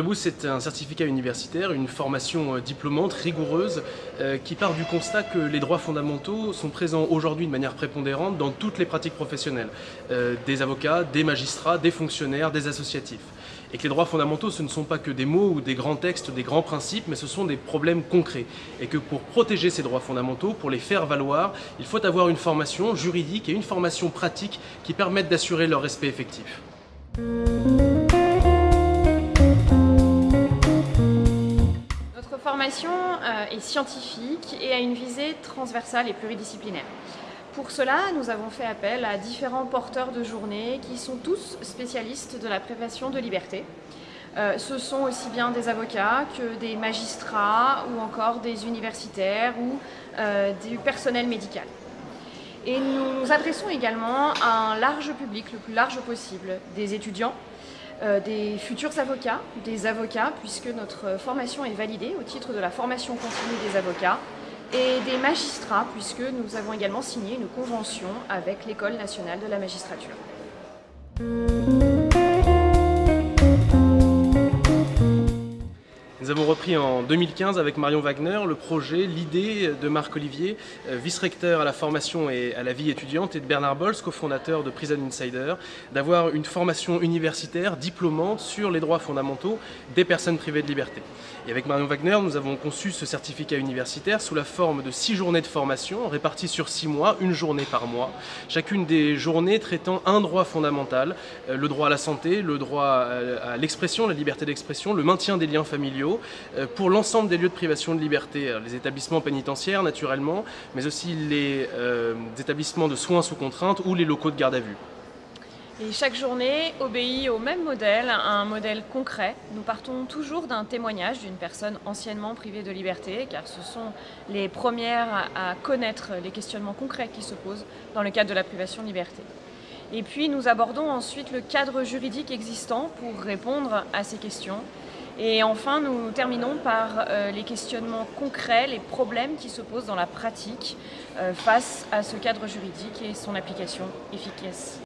Debout, c'est un certificat universitaire, une formation euh, diplômante, rigoureuse, euh, qui part du constat que les droits fondamentaux sont présents aujourd'hui de manière prépondérante dans toutes les pratiques professionnelles, euh, des avocats, des magistrats, des fonctionnaires, des associatifs. Et que les droits fondamentaux, ce ne sont pas que des mots ou des grands textes, des grands principes, mais ce sont des problèmes concrets. Et que pour protéger ces droits fondamentaux, pour les faire valoir, il faut avoir une formation juridique et une formation pratique qui permettent d'assurer leur respect effectif. Formation euh, est scientifique et a une visée transversale et pluridisciplinaire. Pour cela, nous avons fait appel à différents porteurs de journée qui sont tous spécialistes de la prévention de liberté. Euh, ce sont aussi bien des avocats que des magistrats ou encore des universitaires ou euh, du personnel médical. Et nous nous adressons également à un large public, le plus large possible, des étudiants, des futurs avocats, des avocats, puisque notre formation est validée au titre de la formation continue des avocats, et des magistrats, puisque nous avons également signé une convention avec l'École nationale de la magistrature. Nous avons repris en 2015 avec Marion Wagner le projet, l'idée de Marc Olivier, euh, vice-recteur à la formation et à la vie étudiante, et de Bernard Bols, cofondateur de Prison Insider, d'avoir une formation universitaire diplômante sur les droits fondamentaux des personnes privées de liberté. Et avec Marion Wagner, nous avons conçu ce certificat universitaire sous la forme de six journées de formation réparties sur six mois, une journée par mois. Chacune des journées traitant un droit fondamental, euh, le droit à la santé, le droit à l'expression, la liberté d'expression, le maintien des liens familiaux, euh, pour l'ensemble des lieux de privation de liberté, les établissements pénitentiaires naturellement, mais aussi les euh, établissements de soins sous contrainte ou les locaux de garde à vue. Et chaque journée obéit au même modèle, un modèle concret. Nous partons toujours d'un témoignage d'une personne anciennement privée de liberté, car ce sont les premières à connaître les questionnements concrets qui se posent dans le cadre de la privation de liberté. Et puis nous abordons ensuite le cadre juridique existant pour répondre à ces questions et enfin, nous terminons par euh, les questionnements concrets, les problèmes qui se posent dans la pratique euh, face à ce cadre juridique et son application efficace.